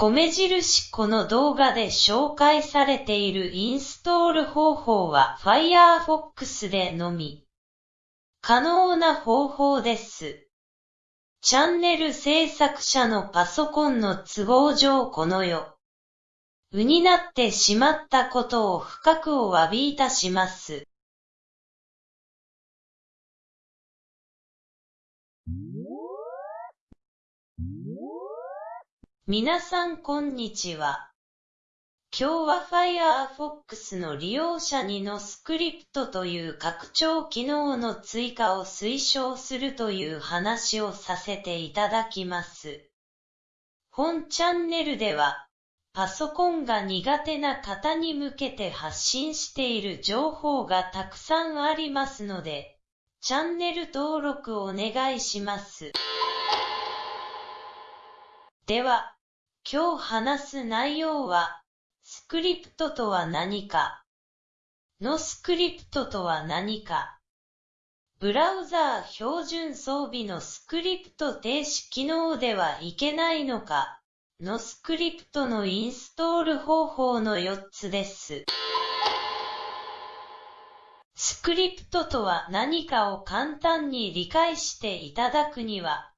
米印この動画で紹介されているインストール方法は Firefox でのみ可能な方法です。チャンネル制作者のパソコンの都合上この世、うになってしまったことを深くお詫びいたします。皆さんこんにちは。今日は Firefox の利用者にのスクリプトという拡張機能の追加を推奨するという話をさせていただきます。本チャンネルでは、パソコンが苦手な方に向けて発信している情報がたくさんありますので、チャンネル登録お願いします。では、今日話す内容は、スクリプトとは何か、のスクリプトとは何か、ブラウザー標準装備のスクリプト停止機能ではいけないのか、のスクリプトのインストール方法の4つです。スクリプトとは何かを簡単に理解していただくには、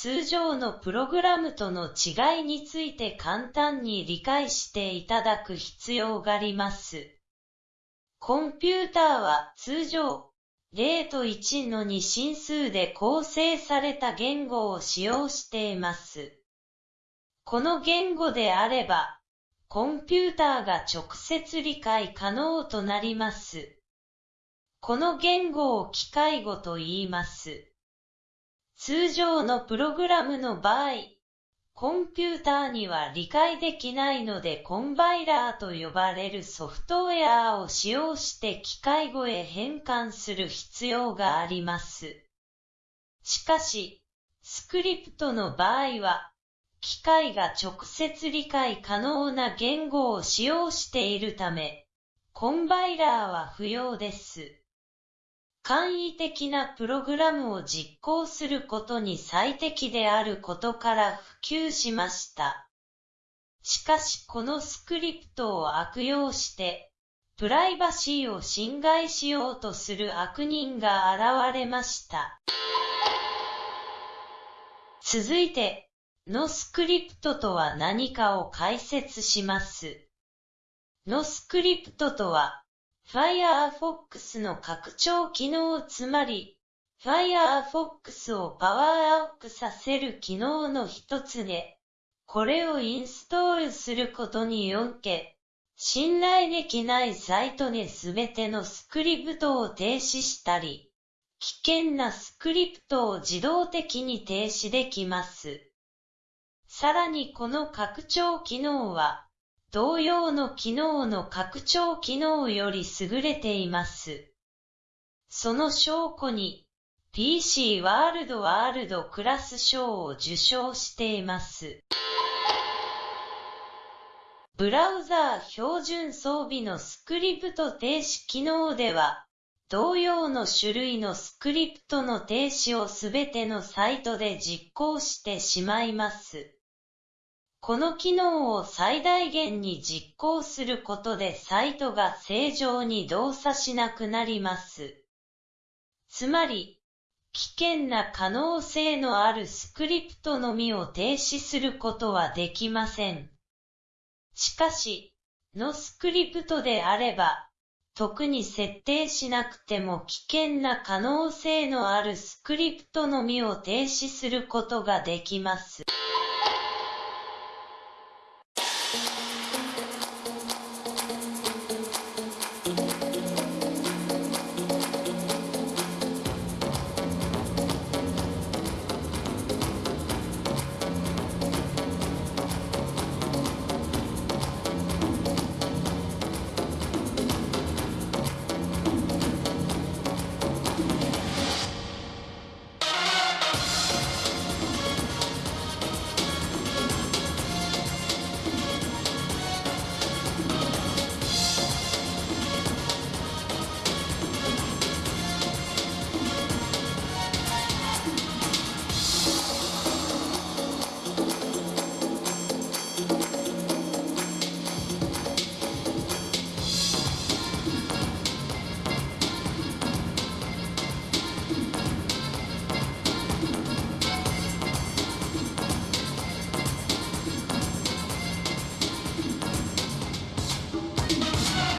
通常のプログラムとの違いについて簡単に理解していただく必要があります。コンピューターは通常0と1の2進数で構成された言語を使用しています。この言語であれば、コンピューターが直接理解可能となります。この言語を機械語と言います。通常のプログラムの場合、コンピューターには理解できないのでコンパイラーと呼ばれるソフトウェアを使用して機械語へ変換する必要があります。しかし、スクリプトの場合は、機械が直接理解可能な言語を使用しているため、コンパイラーは不要です。簡易的なプログラムを実行することに最適であることから普及しました。しかしこのスクリプトを悪用して、プライバシーを侵害しようとする悪人が現れました。続いて、のスクリプトとは何かを解説します。のスクリプトとは、Firefox の拡張機能つまり、Firefox をパワーアップさせる機能の一つで、これをインストールすることによって、信頼できないサイトですべてのスクリプトを停止したり、危険なスクリプトを自動的に停止できます。さらにこの拡張機能は、同様の機能の拡張機能より優れています。その証拠に、PC ワールドワールドクラス賞を受賞しています。ブラウザー標準装備のスクリプト停止機能では、同様の種類のスクリプトの停止をすべてのサイトで実行してしまいます。この機能を最大限に実行することでサイトが正常に動作しなくなります。つまり、危険な可能性のあるスクリプトのみを停止することはできません。しかし、のスクリプトであれば、特に設定しなくても危険な可能性のあるスクリプトのみを停止することができます。